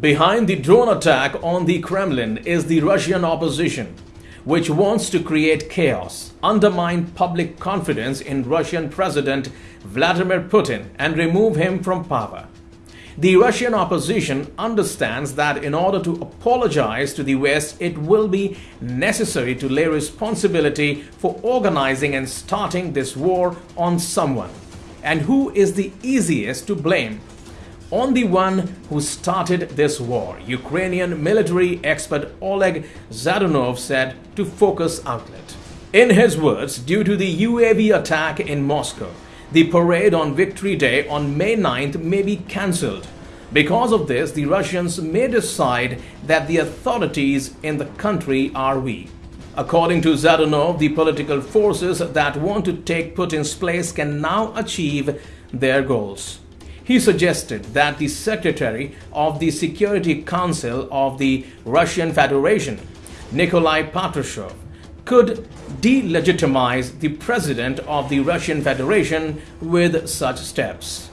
Behind the drone attack on the Kremlin is the Russian opposition, which wants to create chaos, undermine public confidence in Russian President Vladimir Putin, and remove him from power. The Russian opposition understands that in order to apologize to the West, it will be necessary to lay responsibility for organizing and starting this war on someone. And who is the easiest to blame? On the one who started this war, Ukrainian military expert Oleg Zadornov said to Focus Outlet. In his words, due to the UAV attack in Moscow, the parade on Victory Day on May 9th may be cancelled. Because of this, the Russians may decide that the authorities in the country are weak. According to Zadornov, the political forces that want to take Putin's place can now achieve their goals. He suggested that the Secretary of the Security Council of the Russian Federation, Nikolai Patrushev, could delegitimize the president of the Russian Federation with such steps.